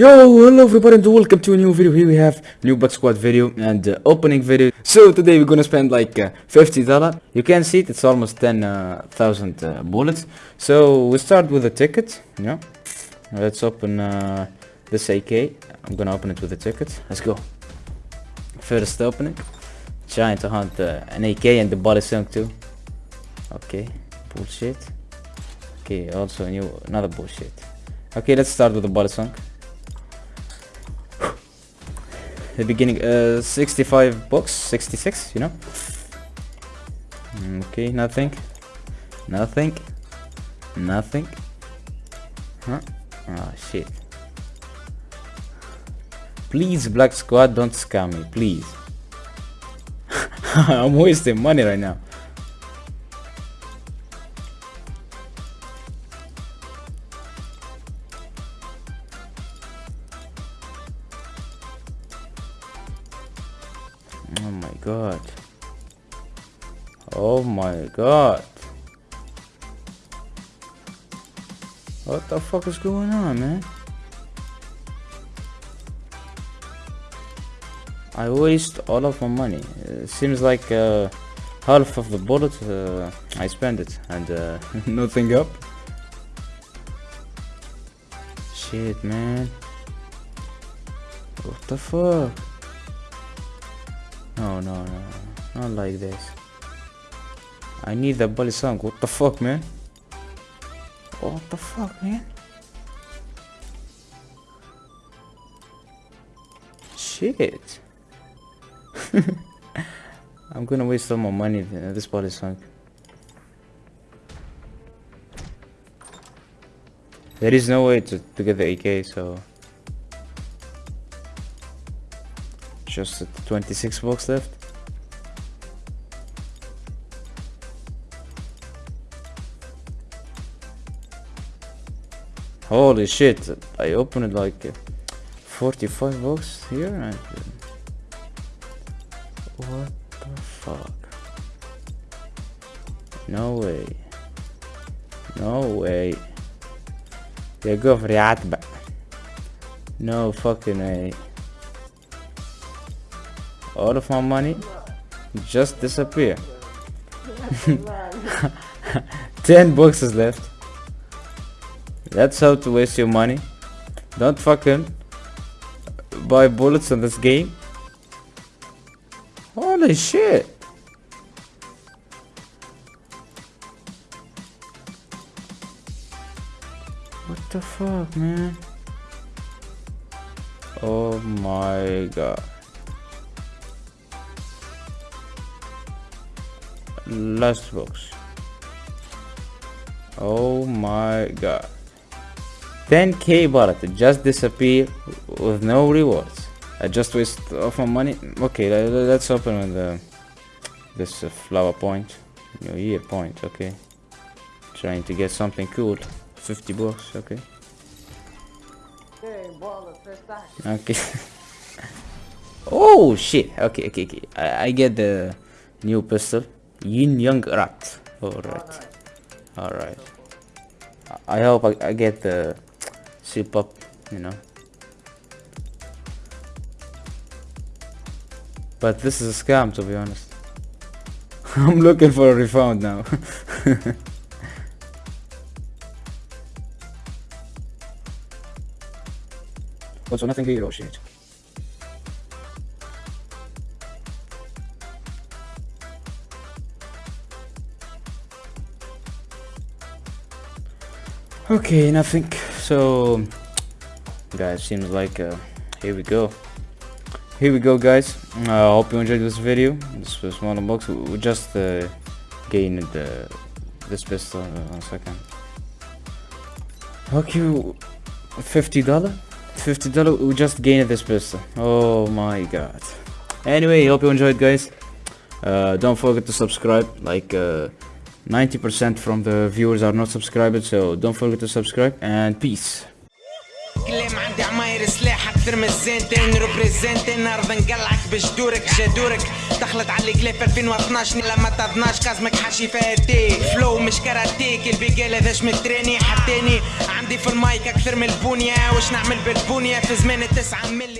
Yo, hello everybody and welcome to a new video. Here we have new black squad video and uh, opening video. So today we're gonna spend like uh, $50. You can see it, it's almost 10,000 uh, uh, bullets. So we start with a ticket, yeah. Let's open uh, this AK. I'm gonna open it with a ticket. Let's go. First opening. Trying to hunt uh, an AK and the body sunk too. Okay, bullshit. Okay, also new, another bullshit. Okay, let's start with the body sunk. The beginning uh 65 bucks 66 you know? Okay nothing. Nothing. Nothing. Huh? Oh shit. Please black squad don't scam me please. I'm wasting money right now Oh my god. Oh my god. What the fuck is going on, man? I waste all of my money. It seems like uh, half of the bullets uh, I spend it and uh, nothing up. Shit, man. What the fuck? No, no, no, not like this. I need the song. What the fuck, man? What the fuck, man? Shit. I'm gonna waste all my money in uh, this song. There is no way to, to get the AK, so just 26 blocks left. Holy shit I opened like 45 blocks here and what the fuck? No way. No way. They go for the No fucking way all of my money just disappear. 10 boxes left. That's how to waste your money. Don't fucking buy bullets in this game. Holy shit. What the fuck man? Oh my god last box. Oh my god. 10k bullet just disappear with no rewards. I just waste off my money. Okay let's open with the this uh, flower point. New year point okay. Trying to get something cool. 50 bucks okay. Okay. Oh shit. Okay okay okay. I, I get the new pistol Yin Young Rat. Alright. Alright. I hope I, I get the soup up, you know. But this is a scam to be honest. I'm looking for a refund now. also nothing hero shit. Okay nothing. So guys seems like uh, here we go. Here we go guys. I uh, hope you enjoyed this video. This was one box we just uh, gained the this pistol. Uh, one second. Okay 50 dollar? 50 dollar? We just gained this pistol. Oh my god. Anyway hope you enjoyed guys. Uh, don't forget to subscribe like uh, 90% from the viewers are not subscribed so don't forget to subscribe and peace. أكثر من الزنتين ريبريزنتين ارض نقلعك بجدورك جدورك دخلت على الكليب 2012 لما تظناش كازمك حشي فاتي. فلو مش كاراتيك حتاني عندي في المايك أكثر من البونية وش نعمل بالبونية؟ في زمان التسعة ملي